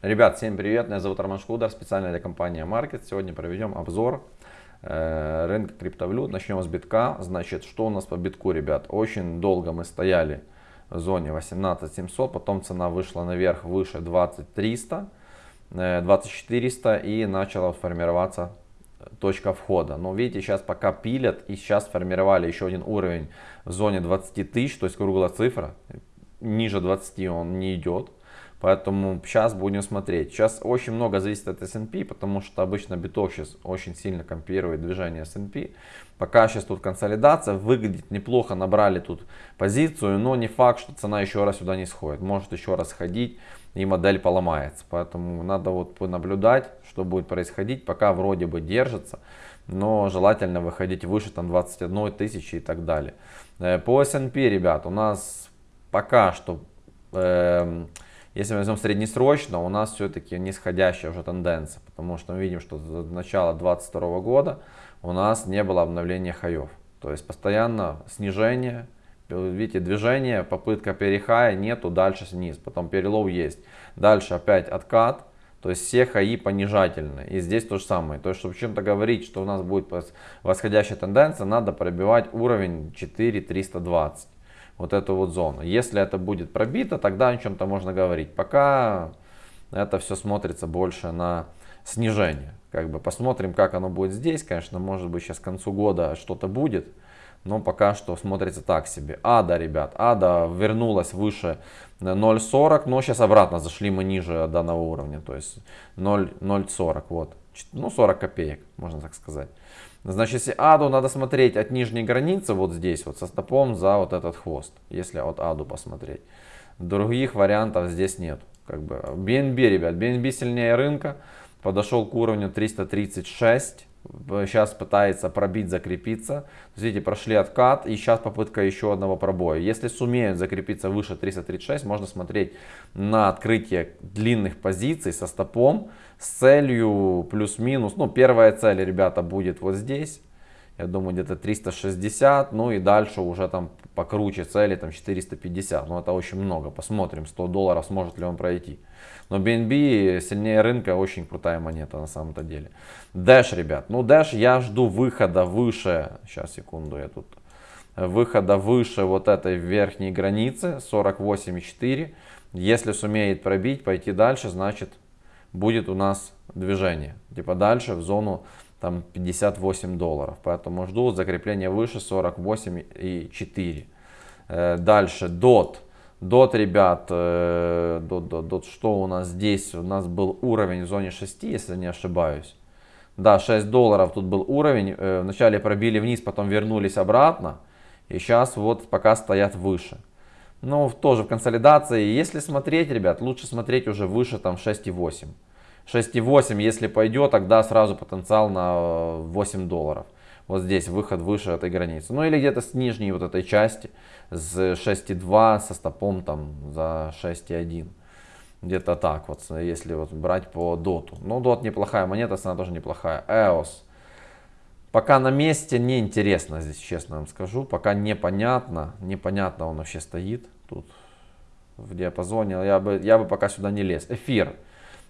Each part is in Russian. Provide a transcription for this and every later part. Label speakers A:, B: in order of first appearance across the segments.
A: Ребят, всем привет, меня зовут Роман Шкудер, специально для компании Market. Сегодня проведем обзор э, рынка криптовалют. Начнем с битка. Значит, что у нас по битку, ребят? Очень долго мы стояли в зоне 18700, потом цена вышла наверх выше 20300, э, 20400 и начала формироваться точка входа. Но видите, сейчас пока пилят и сейчас формировали еще один уровень в зоне 20 тысяч, то есть круглая цифра, ниже 20 он не идет. Поэтому сейчас будем смотреть. Сейчас очень много зависит от S&P, потому что обычно биток сейчас очень сильно компирует движение S&P. Пока сейчас тут консолидация, выглядит неплохо, набрали тут позицию, но не факт, что цена еще раз сюда не сходит. Может еще раз ходить и модель поломается. Поэтому надо вот понаблюдать, что будет происходить. Пока вроде бы держится, но желательно выходить выше там 21 тысячи и так далее. Э, по S&P, ребят, у нас пока что... Э, если мы возьмем среднесрочно, у нас все-таки нисходящая уже тенденция, потому что мы видим, что с начала 2022 года у нас не было обновления хаев. То есть постоянно снижение, видите, движение, попытка перехая нету, дальше вниз, потом перелов есть. Дальше опять откат, то есть все хаи понижательные. И здесь то же самое. То есть, чтобы чем-то говорить, что у нас будет восходящая тенденция, надо пробивать уровень 4320 вот эту вот зону. Если это будет пробито, тогда о чем-то можно говорить. Пока это все смотрится больше на снижение. Как бы посмотрим, как оно будет здесь. Конечно, может быть сейчас к концу года что-то будет. Но пока что смотрится так себе. Ада, ребят, Ада вернулась выше 0.40, но сейчас обратно зашли мы ниже данного уровня. То есть 0.40, вот. Ну, 40 копеек, можно так сказать. Значит, если аду надо смотреть от нижней границы, вот здесь, вот со стопом за вот этот хвост, если от аду посмотреть. Других вариантов здесь нет. Как бы BNB, ребят, BNB сильнее рынка, подошел к уровню 336, сейчас пытается пробить, закрепиться. Видите, прошли откат и сейчас попытка еще одного пробоя. Если сумеют закрепиться выше 336, можно смотреть на открытие длинных позиций со стопом с целью плюс-минус. Ну, первая цель, ребята, будет вот здесь. Я думаю, где-то 360. Ну и дальше уже там покруче цели, там 450. Ну, это очень много. Посмотрим, 100 долларов сможет ли он пройти. Но BNB сильнее рынка, очень крутая монета на самом-то деле. Dash, ребят. Ну, Dash я жду выхода выше. Сейчас, секунду, я тут. Выхода выше вот этой верхней границы 48,4. Если сумеет пробить, пойти дальше, значит будет у нас движение. Типа дальше в зону там 58 долларов. Поэтому жду закрепления выше 48,4. Э, дальше DOT. DOT, ребят, э, DOT, DOT, DOT, что у нас здесь? У нас был уровень в зоне 6, если не ошибаюсь. Да, 6 долларов тут был уровень. Э, вначале пробили вниз, потом вернулись обратно. И сейчас вот пока стоят выше. Ну, тоже в консолидации. Если смотреть, ребят, лучше смотреть уже выше там 6,8. 6,8, если пойдет, тогда сразу потенциал на 8 долларов. Вот здесь выход выше этой границы. Ну или где-то с нижней вот этой части, с 6,2, со стопом там за 6,1. Где-то так вот, если вот брать по доту. Ну, дот неплохая монета, цена тоже неплохая. EOS. Пока на месте неинтересно здесь, честно вам скажу. Пока непонятно, непонятно он вообще стоит тут в диапазоне. Я бы, я бы пока сюда не лез. Эфир.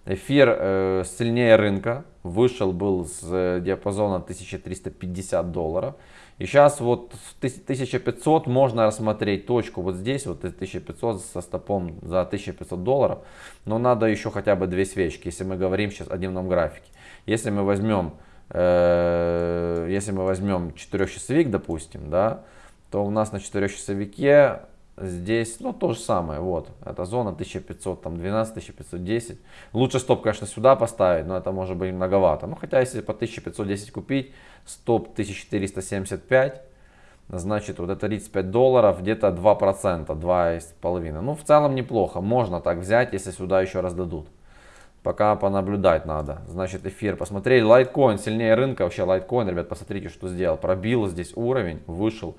A: Эфир э, сильнее рынка. Вышел был с э, диапазона 1350 долларов. И сейчас вот 1500 можно рассмотреть точку вот здесь, вот 1500 со стопом за 1500 долларов. Но надо еще хотя бы две свечки, если мы говорим сейчас о дневном графике. Если мы возьмем Э, если мы возьмем 4-часовик, допустим, да, то у нас на 4-часовике здесь, ну, то же самое, вот, эта зона 1500, там, 12, 1510. Лучше стоп, конечно, сюда поставить, но это может быть многовато. Ну, хотя, если по 1510 купить, стоп 1475, значит, вот это 35 долларов, где-то 2%, 2,5%. Ну, в целом неплохо, можно так взять, если сюда еще раз дадут. Пока понаблюдать надо. Значит, эфир посмотрели. Лайткоин сильнее рынка. Вообще лайткоин, ребят, посмотрите, что сделал. Пробил здесь уровень, вышел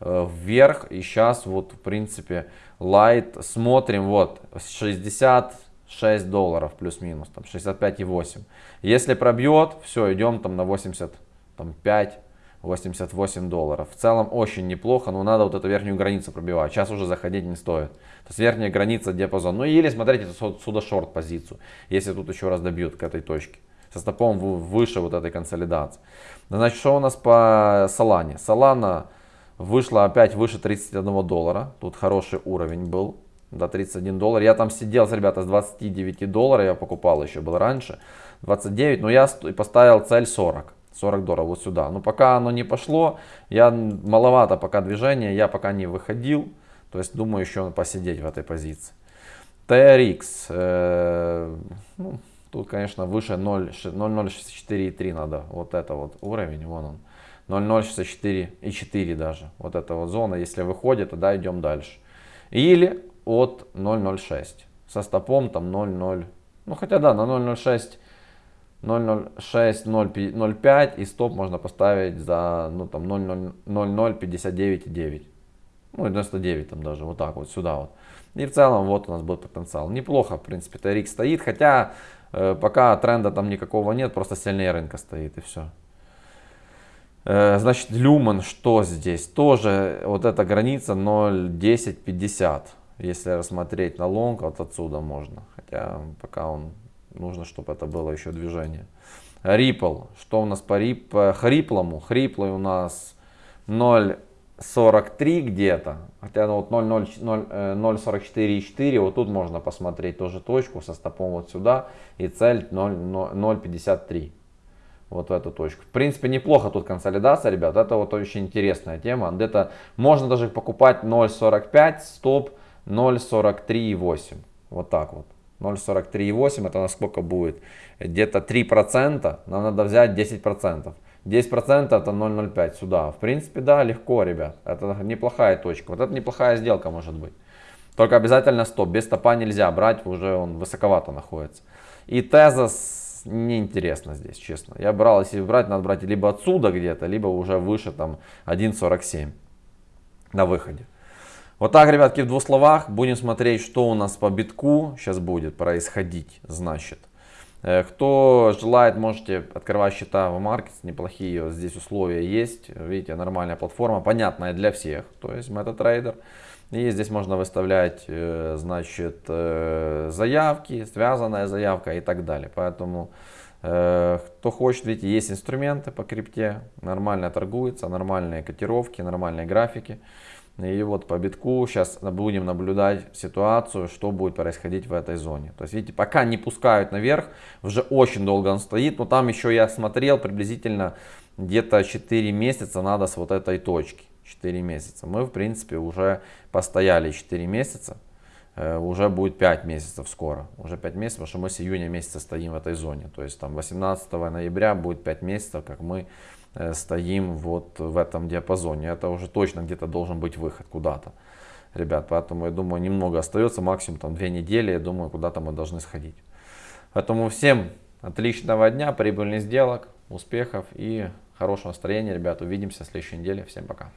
A: вверх. И сейчас вот, в принципе, лайт смотрим. Вот, 66 долларов плюс-минус. Там 65,8. Если пробьет, все, идем там на 85. 88 долларов. В целом очень неплохо, но надо вот эту верхнюю границу пробивать. Сейчас уже заходить не стоит. То есть верхняя граница диапазон. Ну или смотрите сюда шорт позицию, если тут еще раз добьют к этой точке. Со стопом выше вот этой консолидации. Значит, что у нас по Солане? Солана вышла опять выше 31 доллара. Тут хороший уровень был до 31 доллар. Я там сидел, ребята, с 29 долларов, я покупал еще, был раньше, 29, но я поставил цель 40. 40 долларов вот сюда. Но пока оно не пошло, я маловато пока движения, я пока не выходил. То есть думаю еще посидеть в этой позиции. TRX, э, ну, тут конечно выше 0.064,3 надо, вот это вот уровень, вон он. 0.064,4 даже, вот эта вот зона, если выходит, тогда идем дальше. Или от 0.06 со стопом там 0.0, ну хотя да, на 0.06 0.06, 0.05 и стоп можно поставить за ну, там 0.059,9. Ну, 99 там даже, вот так вот, сюда вот. И в целом вот у нас был потенциал. Неплохо, в принципе, TRX стоит, хотя э, пока тренда там никакого нет, просто сильнее рынка стоит и все. Э, значит, Люман, что здесь? Тоже вот эта граница 0.1050. Если рассмотреть на лонг, вот отсюда можно. Хотя пока он нужно, чтобы это было еще движение. Ripple. Что у нас по рип, хриплому? Хриплый у нас 0.43 где-то. Хотя ну, вот 0.44,4. Вот тут можно посмотреть тоже точку со стопом вот сюда. И цель 0.53. Вот в эту точку. В принципе, неплохо тут консолидация, ребят. Это вот очень интересная тема. Где-то можно даже покупать 0.45, стоп 0.43,8. Вот так вот. 0.43,8 это насколько будет? Где-то 3%, нам надо взять 10%. 10% это 0.05 сюда. В принципе, да, легко, ребят. Это неплохая точка. Вот это неплохая сделка может быть. Только обязательно стоп. Без стопа нельзя брать, уже он высоковато находится. И тезас неинтересно здесь, честно. Я брал, если брать, надо брать либо отсюда где-то, либо уже выше там 1.47 на выходе. Вот так, ребятки, в двух словах будем смотреть, что у нас по битку сейчас будет происходить, значит. Э, кто желает, можете открывать счета в Markets, неплохие здесь условия есть. Видите, нормальная платформа, понятная для всех, то есть MetaTrader. И здесь можно выставлять, э, значит, э, заявки, связанная заявка и так далее. Поэтому, кто хочет, видите, есть инструменты по крипте, нормально торгуется, нормальные котировки, нормальные графики. И вот по битку сейчас будем наблюдать ситуацию, что будет происходить в этой зоне. То есть, видите, пока не пускают наверх, уже очень долго он стоит. Но там еще я смотрел, приблизительно где-то 4 месяца надо с вот этой точки. 4 месяца. Мы, в принципе, уже постояли 4 месяца. Э, уже будет 5 месяцев скоро. Уже 5 месяцев, потому что мы с июня месяца стоим в этой зоне. То есть, там 18 ноября будет 5 месяцев, как мы стоим вот в этом диапазоне. Это уже точно где-то должен быть выход куда-то. Ребят, поэтому я думаю, немного остается, максимум там две недели, я думаю, куда-то мы должны сходить. Поэтому всем отличного дня, прибыльных сделок, успехов и хорошего настроения, ребят. Увидимся в следующей неделе. Всем пока.